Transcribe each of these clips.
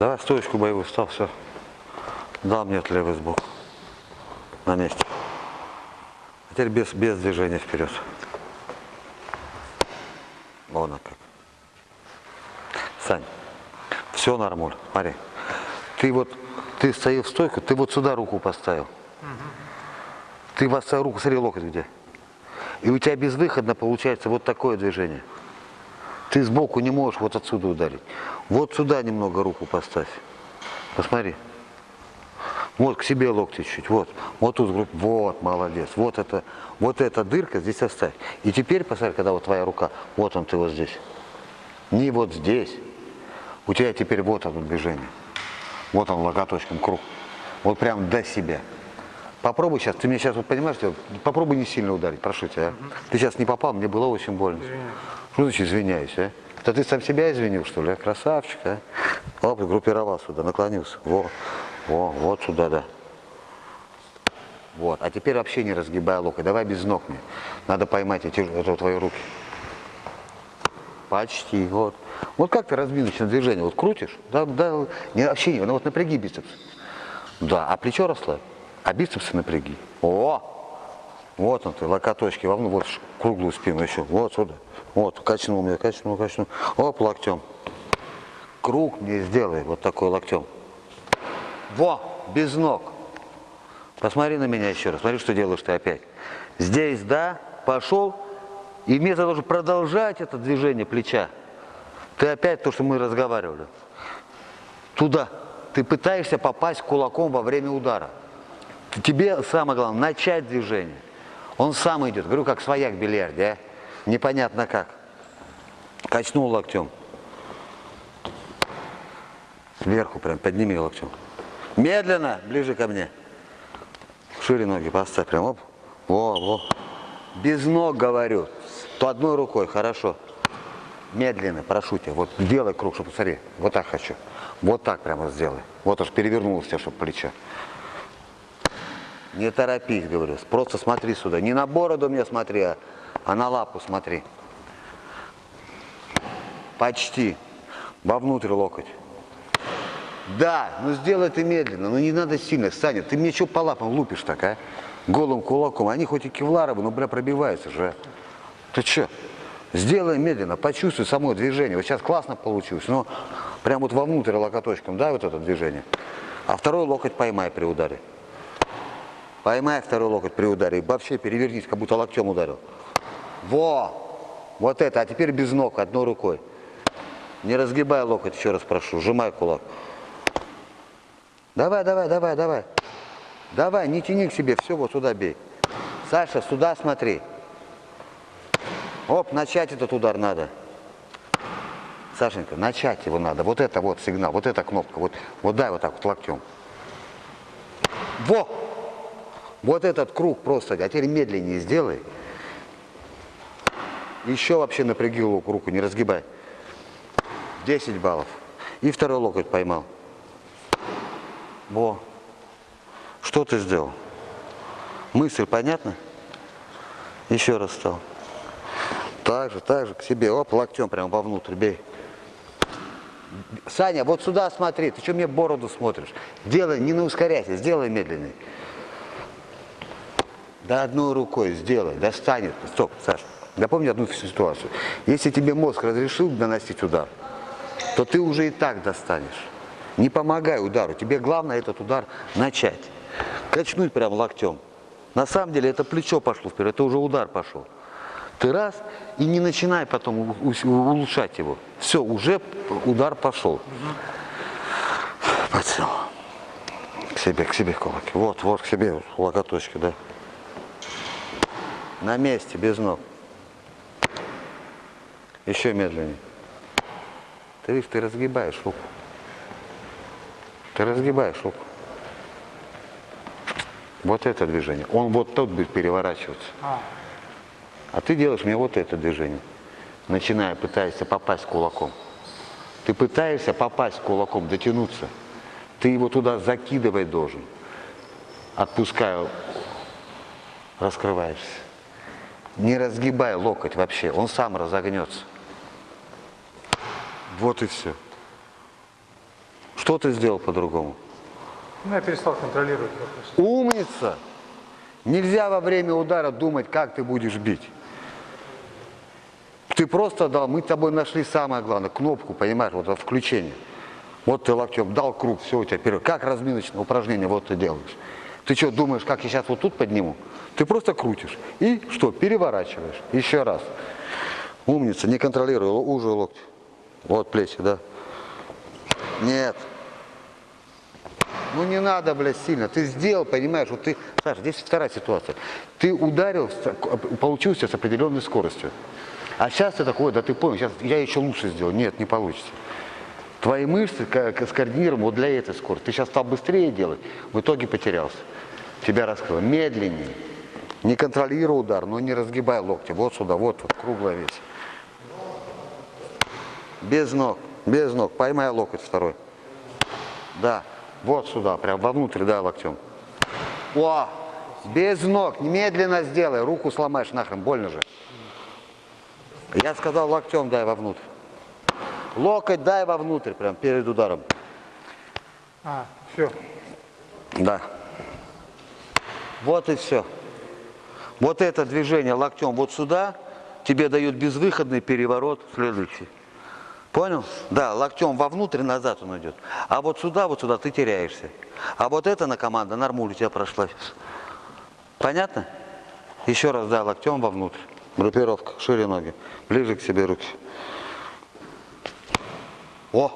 Давай стоечку боевую встал, все. Дал мне левый сбоку. На месте. А теперь без, без движения вперед. Вон как. Сань, все нормуль. Смотри. Ты вот, ты стоял в стойку, ты вот сюда руку поставил. Ты поставил руку, смотри, локоть где. И у тебя безвыходно получается вот такое движение. Ты сбоку не можешь вот отсюда ударить. Вот сюда немного руку поставь. Посмотри. Вот к себе локти чуть, вот. Вот тут, грудь. вот, молодец. Вот это, вот эта дырка здесь оставь. И теперь, посмотри, когда вот твоя рука, вот он ты вот здесь. Не вот здесь. У тебя теперь вот оно движение. Вот он локоточком круг. Вот прям до себя. Попробуй сейчас, ты меня сейчас вот понимаешь, попробуй не сильно ударить, прошу тебя. а. Ты сейчас не попал, мне было очень больно. Что значит извиняюсь, а? Это ты сам себя извинил, что ли? а? Красавчик, а? Оп, группировал сюда, наклонился. Во, во, вот сюда, да. Вот, а теперь вообще не разгибай локоть, давай без ног мне. Надо поймать эти это, твои руки. Почти, вот. Вот как ты разминочное движение, вот крутишь, да, да, не, вообще не, ну вот напряги бицепс. Да, а плечо расслабь, а бицепсы напряги. О, вот он ты, локоточки, вовну, вот круглую спину еще, вот сюда. Вот, качнул мне, качнул, качнул. Оп, локтем. Круг мне сделай, вот такой локтем. Во, без ног. Посмотри на меня еще раз, смотри, что делаешь ты опять. Здесь, да, пошел, и вместо того, чтобы продолжать это движение плеча, ты опять то, что мы разговаривали, туда. Ты пытаешься попасть кулаком во время удара. Тебе самое главное начать движение. Он сам идет. Говорю, как свояк в бильярде, а? Непонятно как. Качнул локтем. Сверху прям подними локтем. Медленно, ближе ко мне. Шире ноги поставь прям, оп. Во, во. Без ног говорю. То одной рукой, хорошо. Медленно, прошу тебя. Вот делай круг, чтобы посмотри. Вот так хочу. Вот так прямо сделай. Вот аж перевернулось тебя, чтобы плечо. Не торопись, говорю. Просто смотри сюда. Не на бороду мне смотри, а, а на лапу смотри. Почти. Вовнутрь локоть. Да, ну сделай ты медленно, но не надо сильно. Саня, ты мне что по лапам лупишь так, а? Голым кулаком. Они хоть и кевларовые, но, бля, пробиваются же. Ты что? Сделай медленно, почувствуй само движение. Вот сейчас классно получилось, но прям вот вовнутрь локоточком, да, вот это движение. А второй локоть поймай при ударе. Поймай второй локоть при ударе вообще перевернись, как будто локтем ударил. Во! Вот это, а теперь без ног, одной рукой. Не разгибай локоть, еще раз прошу, сжимай кулак. Давай, давай, давай, давай. Давай, не тяни к себе, все, вот сюда бей. Саша, сюда смотри. Оп, начать этот удар надо. Сашенька, начать его надо. Вот это вот сигнал, вот эта кнопка. Вот, вот дай вот так вот локтем. Во! Вот этот круг просто, а теперь медленнее сделай. Еще вообще напряги лук, руку, не разгибай. 10 баллов. И второй локоть поймал. Во. Что ты сделал? Мысль понятна? Еще раз стал. Так же, так же, к себе. Оп, локтем прямо вовнутрь, бей. Саня, вот сюда смотри, ты что мне бороду смотришь? Делай, не на ускоряйся, сделай медленный. Да одной рукой сделай, достанет. Стоп, Саша, запомни одну ситуацию. Если тебе мозг разрешил наносить удар, то ты уже и так достанешь. Не помогай удару, тебе главное этот удар начать. Качнуть прям локтем. На самом деле это плечо пошло вперед, это уже удар пошел. Ты раз и не начинай потом улучшать его. Все, уже удар пошел. Подсел. К себе, к себе кулаки. Вот, вот, к себе локоточки, да. На месте, без ног. Еще медленнее. Ты видишь, ты разгибаешь руку. Ты разгибаешь руку. Вот это движение. Он вот тут будет переворачиваться. А ты делаешь мне вот это движение. Начиная, пытаешься попасть кулаком. Ты пытаешься попасть кулаком, дотянуться. Ты его туда закидывать должен. Отпускаю, раскрываешься. Не разгибай локоть вообще, он сам разогнется. Вот и все. Что ты сделал по-другому? Ну, я перестал контролировать вопрос. Умница! Нельзя во время удара думать, как ты будешь бить. Ты просто дал, мы с тобой нашли самое главное, кнопку, понимаешь, вот это включение. Вот ты локтем дал круг, все у тебя вперед. Как разминочное упражнение, вот ты делаешь. Ты что, думаешь, как я сейчас вот тут подниму? Ты просто крутишь. И что, переворачиваешь. Еще раз. Умница, не контролируй уже локти. Вот плечи, да. Нет. Ну не надо, блядь, сильно. Ты сделал, понимаешь, вот ты... Саша, здесь вторая ситуация. Ты ударил, получился с определенной скоростью. А сейчас ты такой, да ты понял, сейчас я еще лучше сделал. Нет, не получится. Твои мышцы скоординированы вот для этой скорости. Ты сейчас стал быстрее делать, в итоге потерялся. Тебя раскрыло. Медленнее. Не контролируй удар, но не разгибай локти. Вот сюда, вот, вот круглая весь. Без ног, без ног. Поймай локоть второй. Да, вот сюда, прям вовнутрь, да, локтем. О, без ног, немедленно сделай, руку сломаешь нахрен, больно же. Я сказал локтем дай вовнутрь. Локоть дай вовнутрь, прям перед ударом. А, все. Да. Вот и все. Вот это движение локтем вот сюда тебе дает безвыходный переворот следующий. Понял? Да, локтем вовнутрь, назад он идет. А вот сюда, вот сюда ты теряешься. А вот эта на команда нормуль у тебя прошла. Понятно? Еще раз, да, локтем вовнутрь. Группировка, шире ноги. Ближе к себе руки. О!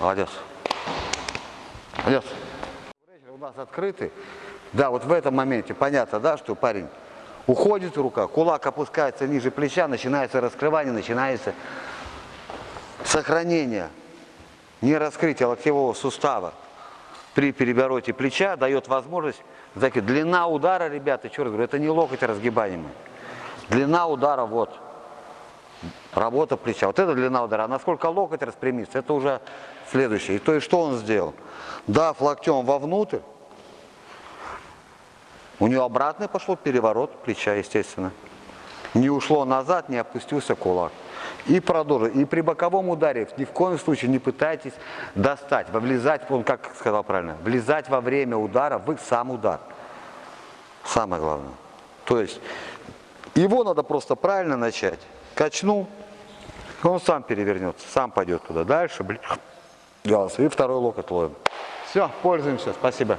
Молодец. Молодец. У нас открытый. Да, вот в этом моменте понятно, да, что парень уходит рука, кулак опускается ниже плеча, начинается раскрывание, начинается сохранение, не раскрытие локтевого сустава при перевороте плеча дает возможность, знаете, длина удара, ребята, еще раз говорю, это не локоть разгибаемый. Длина удара вот, работа плеча. Вот это длина удара. А насколько локоть распрямится, это уже следующее. И то есть что он сделал? Дав локтем вовнутрь, у него обратный пошел переворот плеча, естественно. Не ушло назад, не опустился кулак. И продолжил. И при боковом ударе ни в коем случае не пытайтесь достать, влезать, он как сказал правильно, влезать во время удара в сам удар. Самое главное. То есть его надо просто правильно начать. Качнул, он сам перевернется, сам пойдет туда. Дальше, блин, и второй локоть ловим. Все, пользуемся, спасибо.